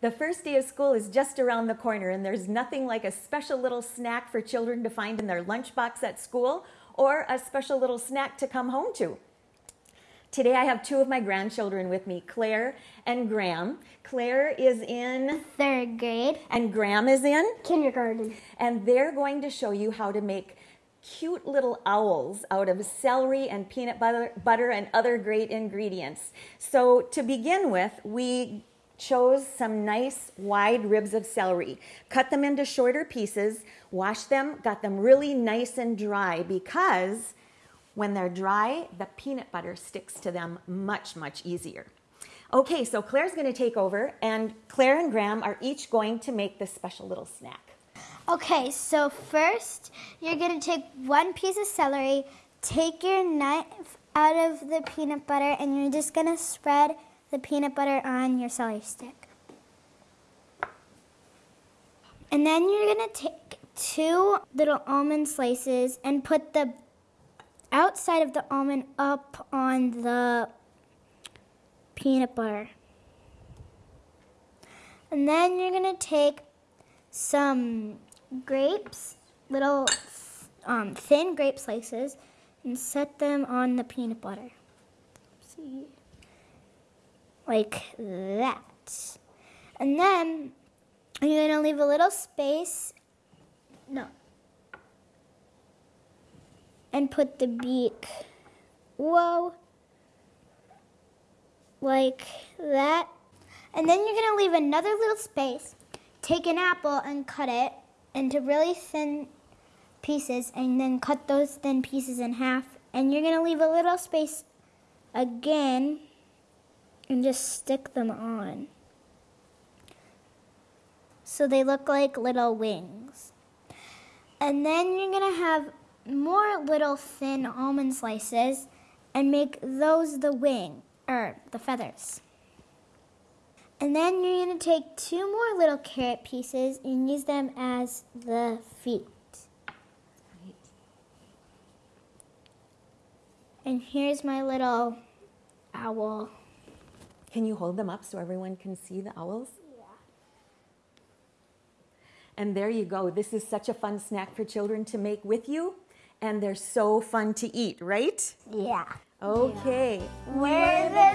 The first day of school is just around the corner, and there's nothing like a special little snack for children to find in their lunchbox at school or a special little snack to come home to. Today I have two of my grandchildren with me, Claire and Graham. Claire is in third grade, and Graham is in kindergarten. And they're going to show you how to make cute little owls out of celery and peanut butter, butter and other great ingredients. So to begin with, we chose some nice wide ribs of celery, cut them into shorter pieces, washed them, got them really nice and dry because when they're dry, the peanut butter sticks to them much, much easier. Okay, so Claire's going to take over, and Claire and Graham are each going to make this special little snack. Okay, so first you're going to take one piece of celery, take your knife out of the peanut butter, and you're just going to spread the peanut butter on your celery stick. And then you're going to take two little almond slices and put the outside of the almond up on the peanut butter. And then you're going to take some grapes, little um, thin grape slices, and set them on the peanut butter. See? Like that. And then you're going to leave a little space. No. And put the beak. Whoa. Like that. And then you're going to leave another little space. Take an apple and cut it into really thin pieces and then cut those thin pieces in half. And you're going to leave a little space again and just stick them on. So they look like little wings. And then you're going to have more little thin almond slices and make those the wing, or the feathers. And then you're going to take two more little carrot pieces and use them as the feet. And here's my little owl. Can you hold them up so everyone can see the owls? Yeah. And there you go. This is such a fun snack for children to make with you. And they're so fun to eat, right? Yeah. Okay. We're the